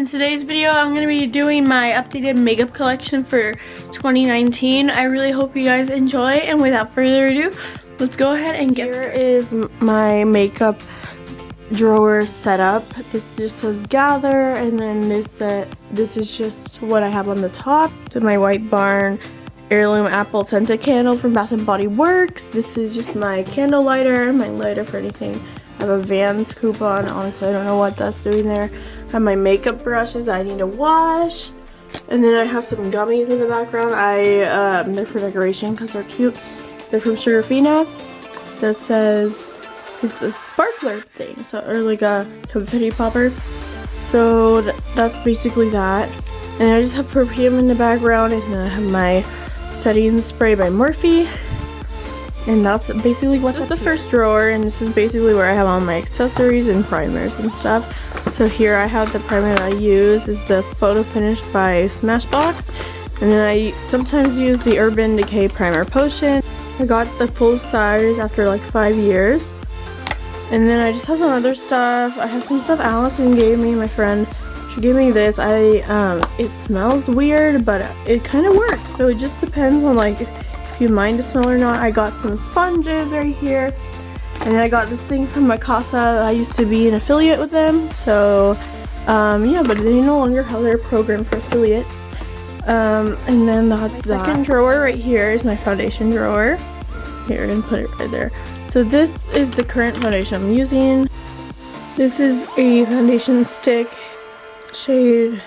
in today's video I'm going to be doing my updated makeup collection for 2019. I really hope you guys enjoy and without further ado, let's go ahead and get Here is my makeup drawer setup. This just says gather and then this uh, this is just what I have on the top. To my White Barn heirloom apple scented candle from Bath & Body Works. This is just my candle lighter, my lighter for anything. I have a Vans coupon. Honestly, I don't know what that's doing there. I have my makeup brushes I need to wash. And then I have some gummies in the background. I um, They're for decoration because they're cute. They're from Sugarfina. That says it's a sparkler thing. So, or like a confetti popper. So th that's basically that. And I just have perfume in the background. And then I have my setting spray by Morphe. And that's basically what's this the first drawer and this is basically where I have all my accessories and primers and stuff. So here I have the primer that I use is the Photo Finish by Smashbox. And then I sometimes use the Urban Decay Primer Potion. I got the full size after like five years. And then I just have some other stuff. I have some stuff Allison gave me, my friend. She gave me this. I um, It smells weird, but it kind of works. So it just depends on like if you mind the smell or not. I got some sponges right here. And I got this thing from Mikasa. I used to be an affiliate with them. So um, yeah, but they no longer have their program for affiliates. Um, and then that's my that. second drawer right here is my foundation drawer. Here, and put it right there. So this is the current foundation I'm using. This is a foundation stick shade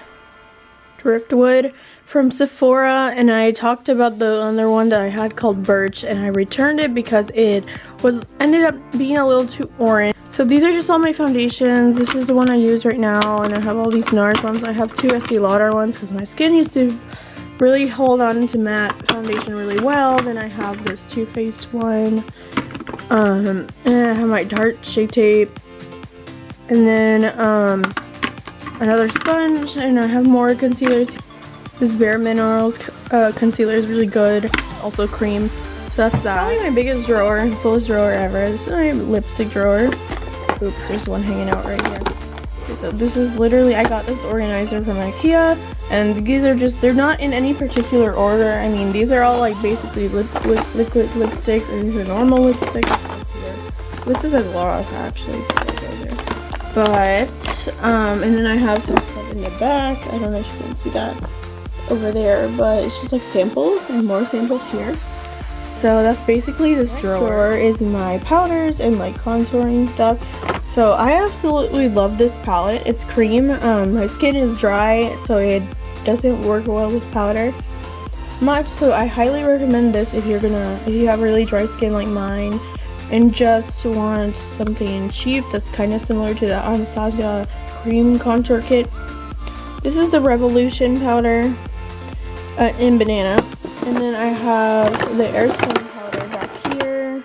Driftwood from Sephora and I talked about the other one that I had called Birch and I returned it because it was ended up being a little too orange. So these are just all my foundations. This is the one I use right now and I have all these NARS ones. I have two Estee Lauder ones because my skin used to really hold on to matte foundation really well. Then I have this Too Faced one. Um, and I have my Tarte Shape Tape. And then um, another sponge and I have more concealers. This Bare Minerals uh, concealer is really good. Also cream. So that's that. Probably my biggest drawer, fullest drawer ever. This is my lipstick drawer. Oops, there's one hanging out right here. Okay, so this is literally, I got this organizer from Ikea. And these are just, they're not in any particular order. I mean, these are all like basically lip, liquid lipsticks. And these are normal lipsticks. This is a gloss actually. But um, and then I have some stuff in the back. I don't know if you can see that over there, but it's just like samples and more samples here. So that's basically this drawer. drawer is my powders and like contouring stuff. So I absolutely love this palette. It's cream. Um, my skin is dry, so it doesn't work well with powder much. So I highly recommend this if you're gonna, if you have really dry skin like mine and just want something cheap that's kind of similar to the Anastasia cream contour kit. This is the Revolution powder uh, in banana. And then I have the air Airspun powder back here.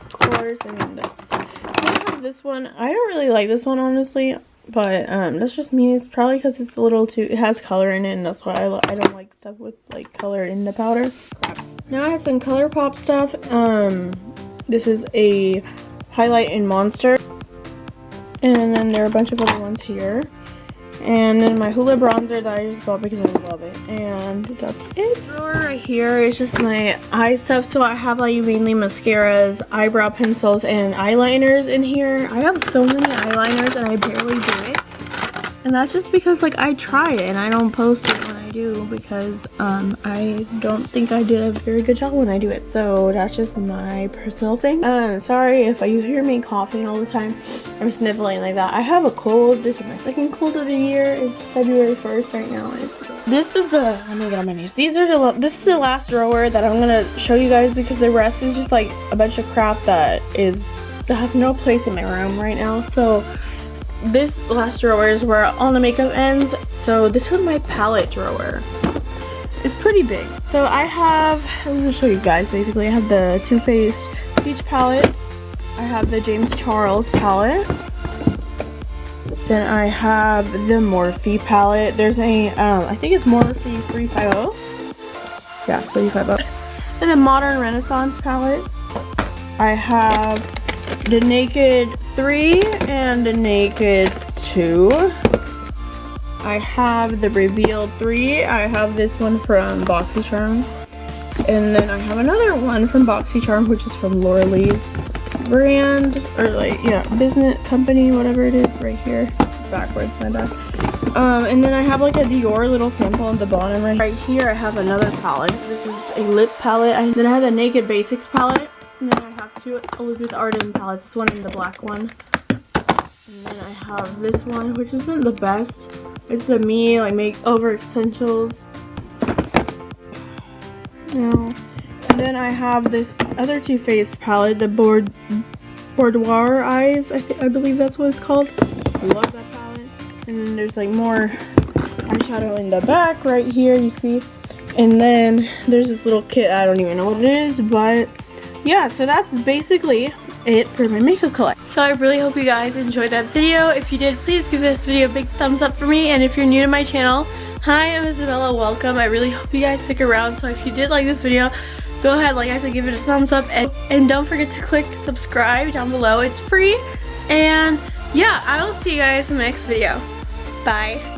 Of course, I mean that's I have this one. I don't really like this one honestly, but um, that's just me. It's probably because it's a little too, it has color in it and that's why I, I don't like stuff with like color in the powder. Now I have some ColourPop stuff. Um, this is a highlight in Monster. And then there are a bunch of other ones here. And then my Hoola bronzer that I just bought because I love it. And that's it. Right here is just my eye stuff. So I have like mainly mascaras, eyebrow pencils, and eyeliners in here. I have so many eyeliners and I barely do it. And that's just because like I try it and I don't post it do because um, I don't think I did a very good job when I do it. So that's just my personal thing. Um, sorry if you hear me coughing all the time. I'm sniffling like that. I have a cold. This is my second cold of the year. It's February 1st right now. It's, this is the, let me get on my knees. These are the, this is the last drawer that I'm going to show you guys because the rest is just like a bunch of crap that is, that has no place in my room right now. So this last drawer is where all the makeup ends. So this is my palette drawer. It's pretty big. So I have, I'm to show you guys basically. I have the Too Faced Peach palette. I have the James Charles palette. Then I have the Morphe palette. There's a, um, I think it's Morphe 350. Yeah, 350. And the Modern Renaissance palette. I have the Naked 3 and the Naked 2. I have the Reveal 3. I have this one from BoxyCharm. And then I have another one from BoxyCharm, which is from Laura Lee's brand, or like, yeah, business company, whatever it is, right here. Backwards, my bad. Um, and then I have like a Dior little sample on the bottom right. Right here I have another palette. This is a lip palette. And then I have the Naked Basics palette. And then I Elizabeth Arden palettes. This one and the black one. And then I have this one, which isn't the best. It's the Me like Makeover Essentials. No. And then I have this other Too Faced palette, the Board Boudoir Eyes. I think I believe that's what it's called. I love that palette. And then there's like more eyeshadow in the back right here, you see. And then there's this little kit. I don't even know what it is, but yeah. So that's basically it for my makeup collection. So I really hope you guys enjoyed that video. If you did, please give this video a big thumbs up for me. And if you're new to my channel, hi, I'm Isabella. Welcome. I really hope you guys stick around. So if you did like this video, go ahead, like I said, give it a thumbs up. And, and don't forget to click subscribe down below. It's free. And yeah, I will see you guys in the next video. Bye.